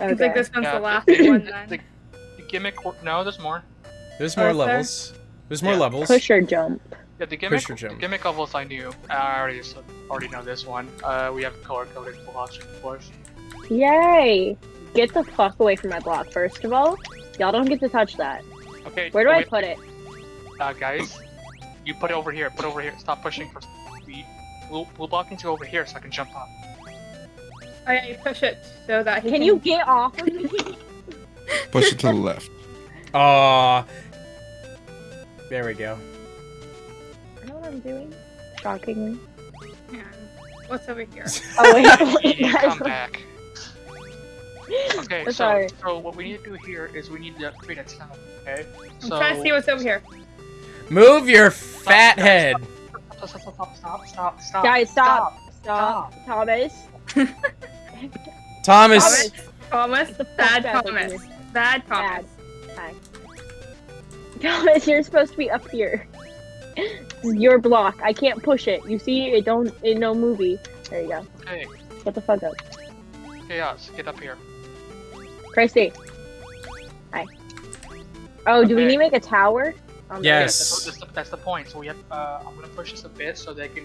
I think this one's Yeah, the last one the, then. the, the gimmick. No, there's more. There's more Oh, is there? levels. There's more Yeah. levels. Push or jump. Yeah, the gimmick. Push or The jump. gimmick levels I knew. I already already know this one. Uh, we have color coded blocks, of course. Yay! Get the fuck away from my block, first of all. Y'all don't get to touch that. Okay. Where do I put it? Uh, guys, you put it over here. Put it over here. Stop pushing for. The blue, blue block needs to go over here so I can jump up. Yeah, you push it so that he Can you get off of me? Push it to the left. Aw. There we go. I know what I'm doing. Shockingly. Yeah. What's over here? Oh wait, You guys. come back. Okay, so, Sorry. so what we need to do here is we need to create a tunnel. Okay. I'm trying to see what's over here. Move your fat head. Stop! Stop! Stop! Stop! Stop! Stop! Guys, stop. Stop. Thomas. Thomas. Thomas. Get the fuck Bad out of Thomas. Bad Thomas. Thomas, you're supposed to be up here. Your block. I can't push it. You see, it don't. It no movie. There you go. Hey. Get the fuck up, Chaos, get up here. Christy. Hi. Oh, do we need to make a tower? Um, Yes. That's, that's, the, that's the point. So we have. Uh, I'm gonna push this a bit so they can.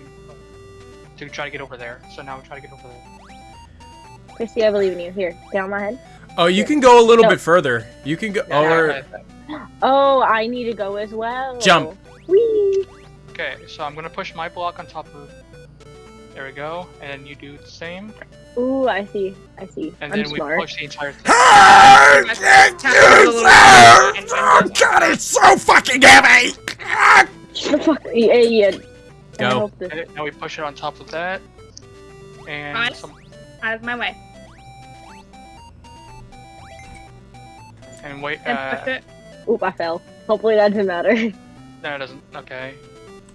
To try to get over there. So now we try to get over there. Christy, I believe in you. Here, get on my head. Oh, you can go a little No. bit further. You can go. Yeah, Or yeah, yeah. Oh, I need to go as well. Jump. Whee! Okay, so I'm gonna push my block on top of. There we go, and you do the same, Ooh, I see. I see. and I'm then we push the entire thing. Ah, thank you, sir! Oh, God, it's so fucking heavy! Ah! Fuck, yeah, yeah. Go. And now we push it on top of that, and Nice. some, Out of my way. And wait. And Uh. Oop, I fell. Hopefully that doesn't matter. no, it doesn't. Okay,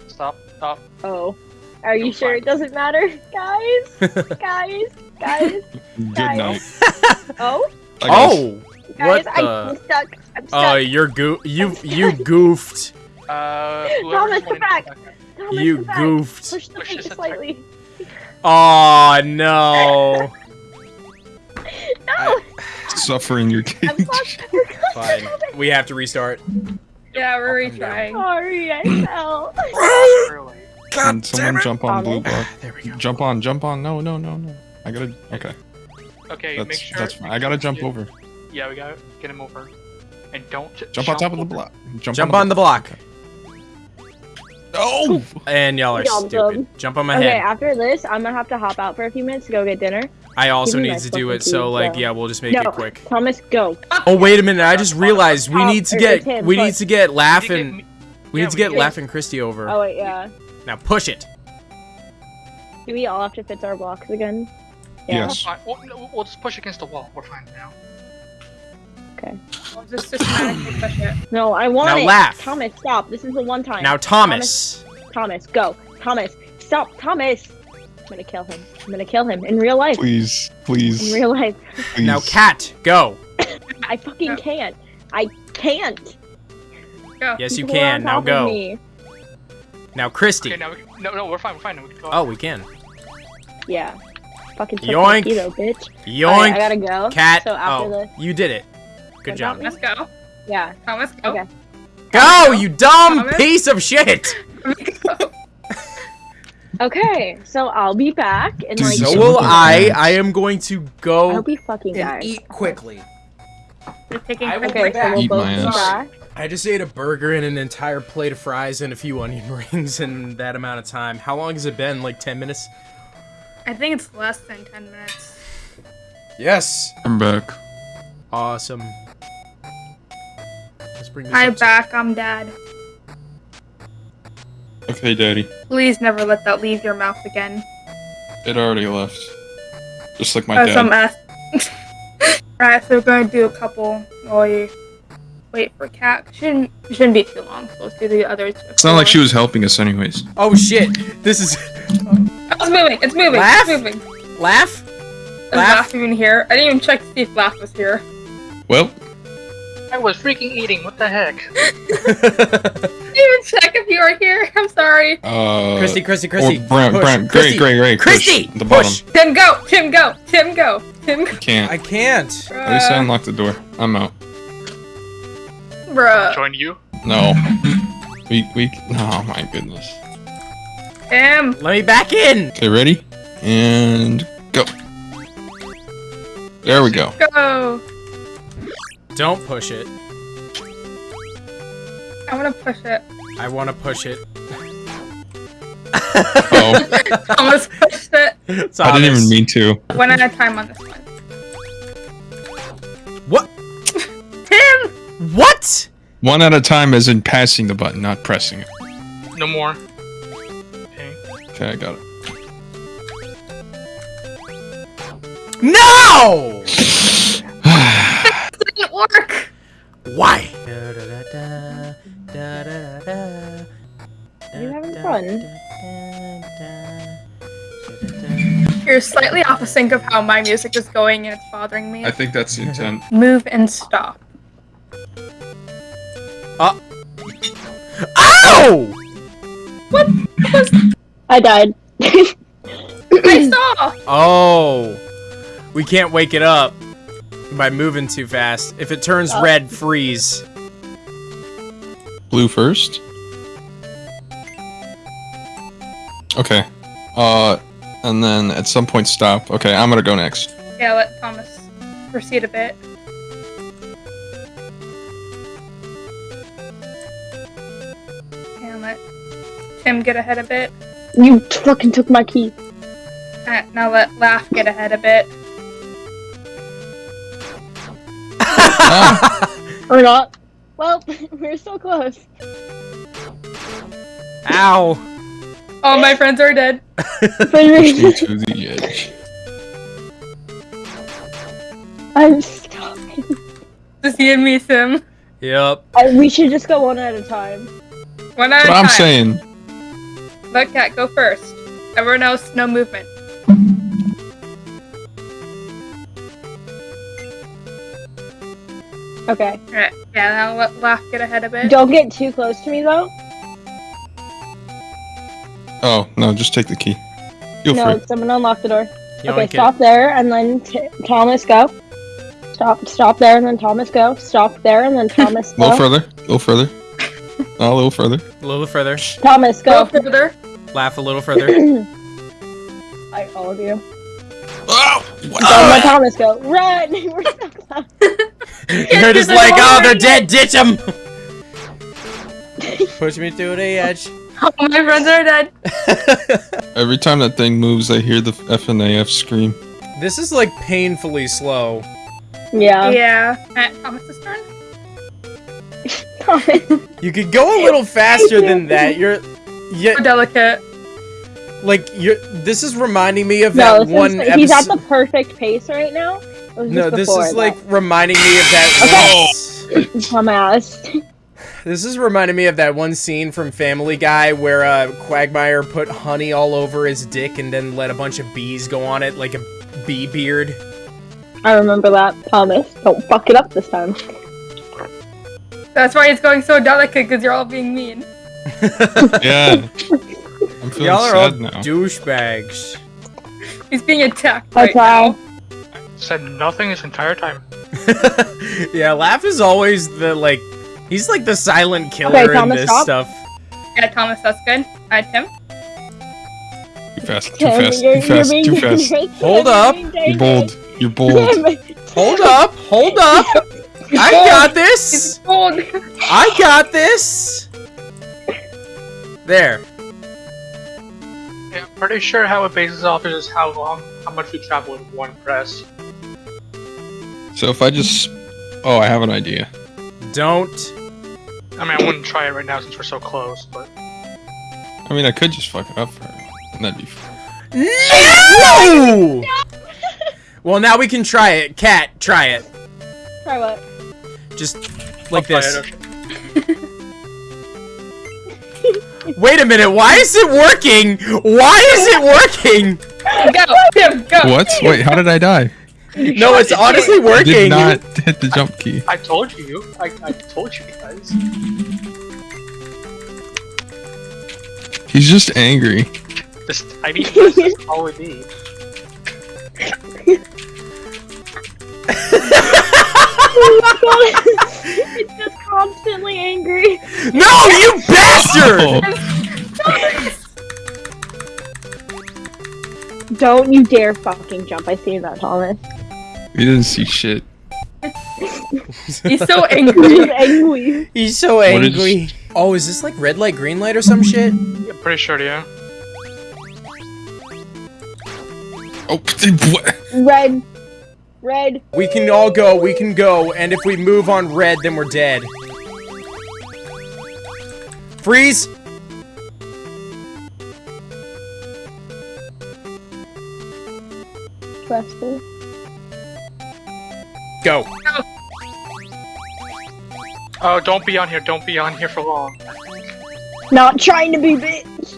stop, stop. Oh. Are you You'll sure it doesn't matter? Guys? guys? Guys? Good Guys. night. Oh? I. Oh! Guys, What I'm the? stuck. I'm stuck. Oh, stuck. you're goo. You you goofed. Uh, Thomas, whoever's come wanting back. come back. Thomas, You come back. goofed. Push the Push thing this a slightly. Oh no. No! Suffering your I'm cage. Fine. We have to restart. Yeah, we're I'll come down. retrying. Sorry, I fell. Really. Can someone jump on blue block? There we go. Jump on, jump on. No, no, no, no. I gotta. Okay, Okay, make that's sure. that's fine. make I gotta jump you- over. Yeah, we gotta get him over, and don't j- Jump on top of the block. Jump, Jump on the block. Oh! And y'all are Yum, stupid. yum. Jump on my okay, head. Okay, after this, I'm gonna have to hop out for a few minutes to go get dinner. I also need to do it, so keys, like, yeah. yeah, we'll just make no, it quick. Thomas, go. Oh wait a minute! I just realized we Oh, need to get Tim, we need to get We Laugh need to and get me- we need to get do. Laugh and Christy over. Oh wait, yeah. Now push it. Do we all have to fix our blocks again? Yes. Fine. We'll, we'll just push against the wall. We're fine now. We'll just systematically push it. No, I want Now it. laugh. Thomas, stop. This is the one time. Now Thomas. Thomas, go. Thomas, stop. Thomas. I'm gonna kill him. I'm gonna kill him in real life. Please, please. In real life. please. Now Cat, go. I fucking No. can't. I can't. Go. Yes, you People can. Now go. me. Now Christy. Okay, now we no, no, we're fine. We're fine. We can go. Oh, we can. Yeah. Fucking took Yoink. my keto, bitch. Yoink. Alright, I gotta go. Cat. So after oh, the you did it. Good What job. Let's go. yeah. Thomas, go. Okay. Go, you dumb Thomas? piece of shit. Okay. So I'll be back in like. So So So will I. that. I am going to I go hope he fucking and dies. eat quickly. We're taking I will Okay, be so back. we'll Eat both my be ass. back. I just ate a burger and an entire plate of fries and a few onion rings in that amount of time. How long has it been? Like 10 minutes? I think it's less than 10 minutes. Yes. I'm back. Awesome. Let's bring this Hi, up to- back. I'm dad. Okay, Daddy. Please never let that leave your mouth again. It already left. Just like my As I'm dad. asked. Alright, so we're going to do a couple while you wait for Cat. Shouldn't shouldn't be too long. So let's do the others. It's not like she was helping us, anyways. Oh shit. This is. Oh, it's moving. It's moving. Laugh? It's moving. Laugh? Is Laugh? Laugh even here? I didn't even check to see if Laugh was here. Well, I was freaking eating. What the heck? I didn't even check if you were here. I'm sorry. uh. Christy, Christy, Or Christy. Brant, push. Brant, Christy, great, great, great. Christy, Push, the push. bottom. Tim, go. Tim, go. Tim, go. Tim, Can't. I can't. At least I bruh. unlocked the door. I'm out. Bruh. Join you. No. We we. Oh my goodness. Tim. Let me back in. Okay, ready? And go. There we go. Go. Don't push it. I want to push it. I want to push it. Oh, Thomas pushed it. I didn't even mean to. One at a time on this one. What? Tim. What? One at a time, as in passing the button, not pressing it. No more. Okay. Okay, I got it. No! Didn't work. Why? You having fun? You're slightly off the sync of how my music is going, and it's bothering me. I think that's the intent. Move and stop. Uh. Ow! What? I died. I saw. Oh. We can't wake it up by moving too fast. If it turns Oh. red, freeze. Blue first. Okay. Uh, and then at some point stop. Okay, I'm gonna go next. Yeah, let Thomas proceed a bit. And let Tim get ahead a bit. You fucking took my key. Alright, now let Laugh get ahead a bit. Oh or not. Well, we're so close. Ow. Oh, my friends are dead. pushing to the edge. I'm stopping. Just you and me, Sim. Yep. I, we should just go one at a time. One at But a I'm time. saying, Let Cat go first. Everyone else, no movement. Okay. Alright, yeah, now let Laugh get ahead a bit. Don't get too close to me though. oh no, just take the key. Feel no, free. someone unlock the door. You okay, okay. stop there, and then t- Thomas go. Stop, stop there, and then Thomas go. Stop there, and then Thomas A little go. further. A little further. A little further. A little further. Thomas Go go. further. Laugh a little further. I all of you. Oh! Don't let ah! Thomas go. Run! We're so close. You're just like, oh, they're dead. Ditch them. Push me to the edge. Oh, my friends are dead. Every time that thing moves, I hear the FNAF scream. this is like painfully slow. Yeah. yeah. Alright, Thomas's turn. Thomas. You could go a little faster than that. You're, yeah, So delicate. like you're. This is reminding me of No, that one is, he's at the perfect pace right now. It was No, this before is like reminding me of that. one- dumbass. This is reminding me of that one scene from Family Guy where uh, Quagmire put honey all over his dick and then let a bunch of bees go on it like a bee beard. I remember that. Thomas, don't fuck it up this time. That's why it's going so delicate, because you're all being mean. Yeah. I'm feeling Y'all are all now. douchebags. He's being attacked I right try. now. Said nothing this entire time. yeah, Laugh is always the like. He's like the silent killer Okay, in this stop. stuff. Yeah, Thomas, that's good. Alright, Tim. Too fast, too Tim, fast, too fast, too fast. Hold up. You're bold. You're bold. Hold up, hold up. I got this. He's. I got this. There. Yeah, I'm pretty sure how it bases off is how long, how much we travel in one press. So if I just... Oh, I have an idea. Don't. I mean, I wouldn't try it right now since we're so close, but I mean, I could just fuck it up for everyone. And that'd be fun. No! well, now we can try it. Cat, try it. Try what? Just like I'll this. Wait a minute, why is it working? Why is it working? Go, Tim, go. What? Wait, how did I die? No, it's honestly I working. did not hit the jump key. I told you. I, I told you guys. He's just angry. This tiny press is all we need. it's just constantly angry. No, you bastard! Oh, Don't you dare fucking jump. I see that, Thomas. We didn't see shit. He's so He's angry. angry. He's so What is- angry. Oh, is this like red light, green light or some shit? Yeah, pretty sure, yeah. Oh, what? Red. Red. We can all go, we can go, and if we move on red, then we're dead. Freeze! Stressful. Go. Oh, don't be on here. Don't be on here for long. Not trying to be bitch.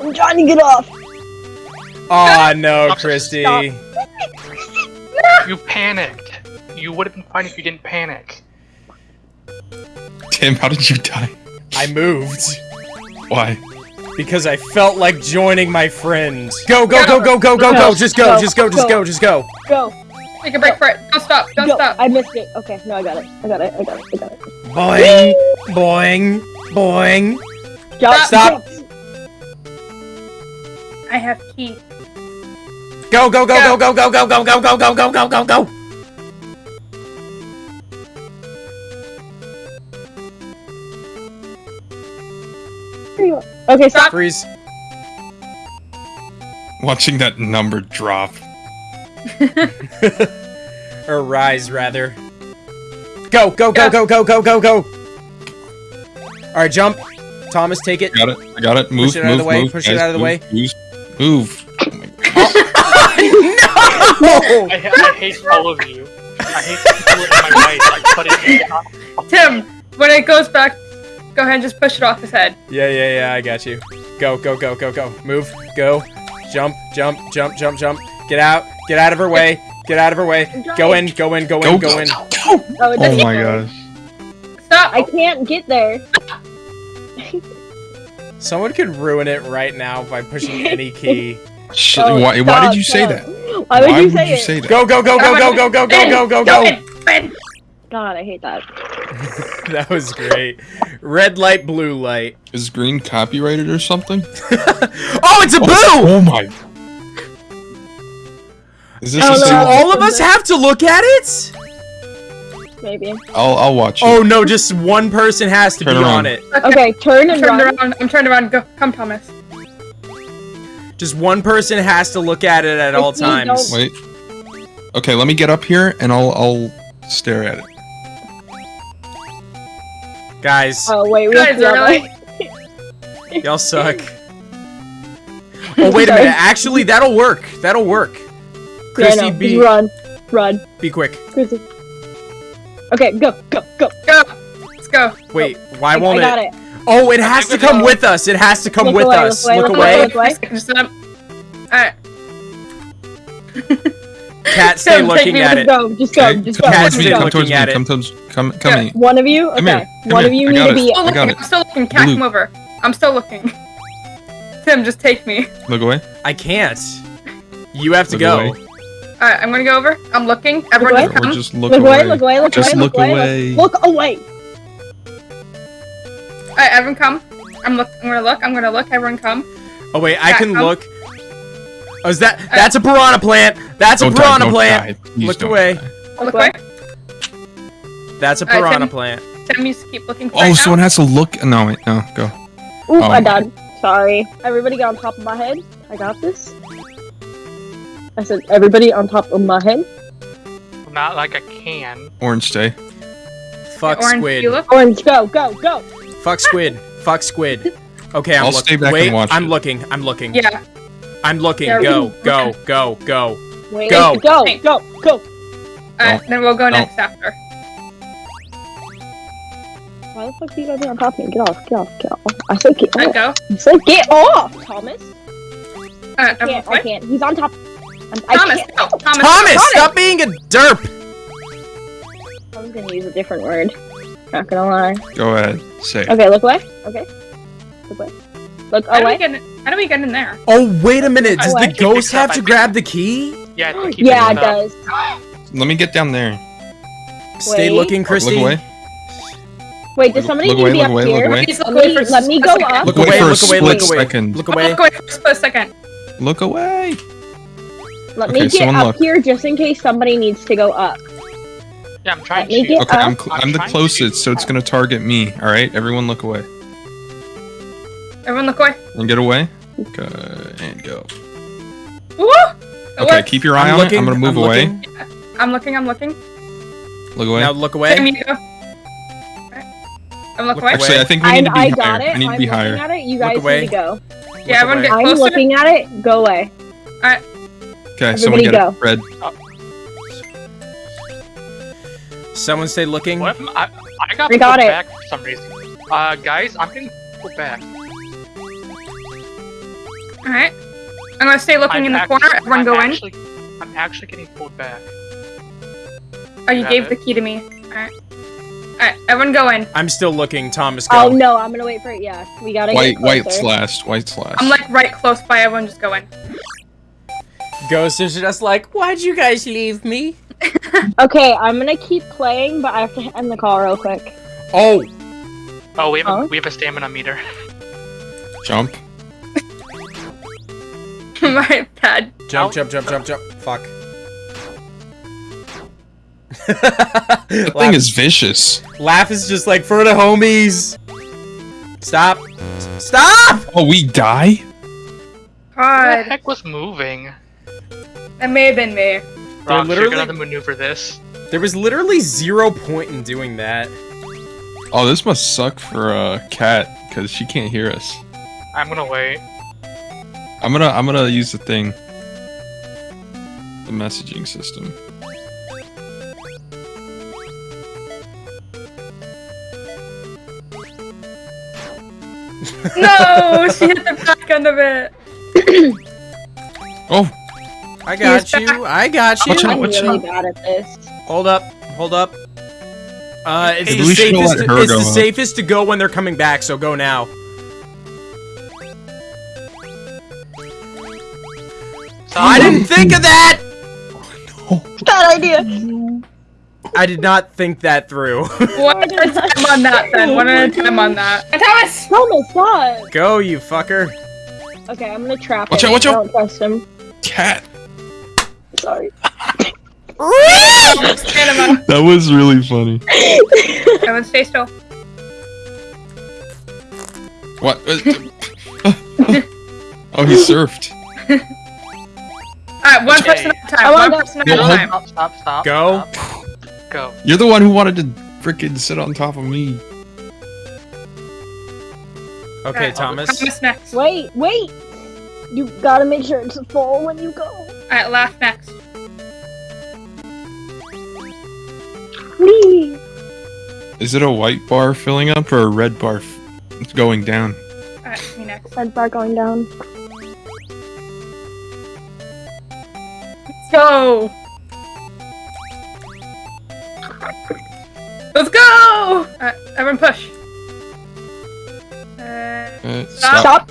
I'm trying to get off. Aw, no, Stop. Christy. You panicked. You would have been fine if you didn't panic. Tim, how did you die? I moved. Why? Because I felt like joining my friend. Go, go, go, go, go, go, go! Go, Just go, go, just go, just go. go, just go. Go. Take a break for it. Don't stop. Don't Go. stop. I missed it. Okay, no, I got it. I got it. I got it. I got it. Boing, boing, boing. Jump. Stop. jump. I have key. Go, go, go, go, go, go, go, go, go, go, go, go, go, go, go. Okay, stop. Freeze. Watching that number drop. or rise, rather. Go, go, go, go, go, go, go, go. All right, jump. Thomas, take it. Got it. I got it. Move. Push it out of move, the way, Move, push it out of the move, way. Move. Move. Oh no! I, I hate all of you. I hate people in my way. Like, put it down. Tim, when it goes back, go ahead and just push it off his head. Yeah, yeah, yeah, I got you. Go, go, go, go, go. Move, go. Jump, jump, jump, jump, jump. Get out. Get out of her way. Get out of her way. Go in, go in, go Go, in, go go, in. go, go. Oh, Oh my gosh. Stop. I can't get there. Someone could ruin it right now by pushing any key. Shit, Oh, why, why did you say stop. that? Why would you say it? say that? Go, go, go, go, go, go, go, go, go, go, go. in, in. God, I hate that. That was great. Red light, blue light. Is green copyrighted or something? Oh, it's a oh, boo! Oh my. Is this Oh, Do no. all of us have to look at it? Maybe. I'll I'll watch it. Oh no, just one person has to Turn be around. on it. Okay, turn and Turned run. around. I'm turned around. Go. Come, Thomas. Just one person has to look at it at all If you times. don't- Wait. Okay, let me get up here and I'll I'll stare at it. Guys, Oh wait, we Guys, to be really? y'all suck. Oh wait a minute. Actually, that'll work. That'll work. Yeah, no, be run, run, be quick. Chrissy. Okay, go, go, go. Go. Let's go. Wait, why I, won't I got it? it. Oh, it has to think we come go. with us. It has to come Look with away, us. look away, Look look away. away, look away. Alright. Cat, stay Tim, looking at with it. Go, just go, Okay, just come go. Cat's towards me. still Come looking towards me. it. Come towards. Come come Yeah. me. One of you, Come okay. here, come One of you I need got to it. be. I Still got looking. it. I'm still looking. Cat, Blue. come over. I'm still looking. Tim, just take me. Look away. I can't. You have to Look go. away. Alright, I'm gonna go over. I'm looking. Everyone away. just Or come. just look, Look away. away, look away, look Just away, look look away. away. Look away. Alright, everyone come. I'm look. I'm gonna look. I'm gonna look. Everyone come. Oh wait, I Cat, can come. look. Oh, is that? That's a piranha plant. That's a Don't die, piranha don't plant. die. Please Look don't away. die. Look away. away. That's a Alright, piranha Tim. plant. Tim, you just keep looking. Oh, right now. someone has to look. No, wait, no, go. Oop, Oh I my- died. Sorry. Everybody get on top of my head. I got this. I said everybody on top of my head. Not like I can. Orange stay. Fuck Orange, squid. you. Orange, go, go, go. Fuck squid. Fuck squid. Okay, I'm I'll looking. stay back and Wait, watch I'm it. looking. I'm looking. Yeah. I'm looking. Yeah, Go, we- go, go, go. Wait, Go. go, go, go. Alright, then we'll go No. next after. Why the fuck do you gotta be on top of me? Get off, get off, get off. I said get Alright, off. go. I said get off, Thomas. Alright, I can't, I can't. He's on top. I'm, I Thomas, Thomas. Thomas, stop being a derp. I was gonna use a different word. Not gonna lie. Go ahead. Say. it. Okay, look away. Okay. Look away. Look How away. get in, How do we get in there? Oh, wait a minute. Does Oh, the ghost have to grab the key? Yeah, I Yeah, it does. let me get down there. Stay Wait. looking, Christy. Look away. Wait, does somebody look need away, to be look up away, look here? away. Please look Let me- let me go up. Look Wait away, for a look away, look split second. Look away. look away for a split second. Look away. Let Okay, me get up look. here just in case somebody needs to go up. Yeah, I'm trying Let to. get Okay, I'm cl- I'm I'm the closest, so it's gonna target me. All right, everyone, look away Everyone look away. and get away. Okay, and go. Woo! Okay, keep your eye I'm on looking. it. I'm gonna move I'm away. looking. I'm looking, I'm looking. Look away. Now look Take away. me to go. I'm looking Look away. away. Actually, I think we I, need to be I higher. got it. I need to I'm be looking higher. at it. You guys away. need to go. Yeah, everyone away. get I'm looking at it. Go away. Okay, someone Everybody get go. it. Red. Someone stay looking. What? if I, I got We got it. back for some reason. Uh, guys, I'm getting pulled back. Alright. I'm gonna stay looking I'm in the act- corner. Everyone I'm go in. I'm actually getting pulled back. Oh, you Got gave it. the key to me. Alright. Alright, everyone go in. I'm still looking. Thomas, go. Oh no, I'm gonna wait for it. Yeah, we gotta White, get white's closer. last. White's last. I'm like right close by. Everyone just go in. Ghost is just like, why'd you guys leave me? Okay, I'm gonna keep playing, but I have to end the call real quick. Oh, Oh, we have Huh? a, we have a stamina meter. jump. My bad. jump, jump, jump, jump, jump. Fuck. That laugh, thing is vicious. laugh is just like for the homies. Stop. Stop! Oh, we die? God. What the heck was moving? That may have been me. Rob, literally- you're gonna have to maneuver this. There was literally zero point in doing that. Oh, this must suck for a uh, cat because she can't hear us. I'm gonna wait. I'm gonna I'm gonna use the thing. The messaging system. No, she hit the back end of it. Oh, I got He's you. I got you. Watch out, I'm really out. bad at this. Hold up. Hold up. Uh, it's Hey, the safest. let her It's the up. safest to go when they're coming back. So go now. Stop. I didn't think of that. Bad idea. I did not think that through. One at a time on that, then. One at a time on that. Thomas! Thomas, stop. go, you fucker. Okay, I'm gonna trap Watch him. out, watch I out. don't trust him. cat. Sorry. That was really funny. up. Everyone stay still. What? oh, he surfed. Alright, one Okay. person at a I time. wanna One person at a time. Stop, stop, stop. Go. stop. Go. You're the one who wanted to freaking sit on top of me. Okay, Alright, Thomas. Thomas next. Wait, wait. You gotta make sure it's full when you go. Alright, laugh next. Please. Is it a white bar filling up or a red bar f- going down? Alright, me next. Red bar going down. Let's go! Let's go! Alright, everyone push. Uh, Uh, Stop. stop. Stop.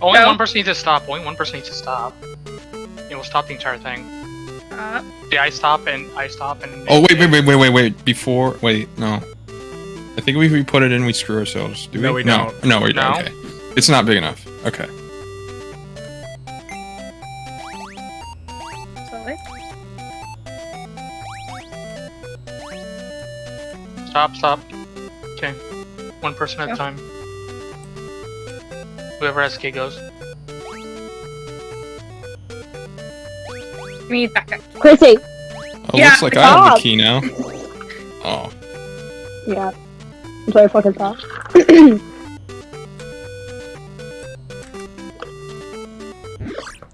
Only Go. one person needs to stop. Only one person needs to stop. It will stop the entire thing. uh, Yeah, I stop and I stop and. Oh wait, wait, wait, wait, wait, wait. Before, wait, no. I think if we put it in, we screw ourselves. Do we? No, we no, don't. no, we don't. Okay, it's not big enough. Okay. slowly. Stop, stop. Okay. One person at Go. a time. Whoever has key goes. Me back up. Chrissy. Oh, Yeah, looks like I have the key now. Oh, Yeah. I'm sorry, fucking stop.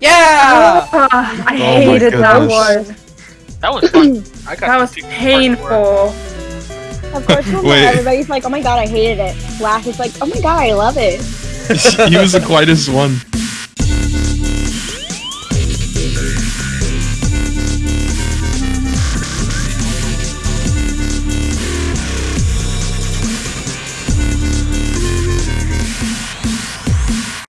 Yeah. Ah, I Oh my hated that one. That was fun. I got That was painful. Of course, Wait. everybody's like, oh my god, I hated it. Laugh is like, oh my god, I love it. he was the quietest one.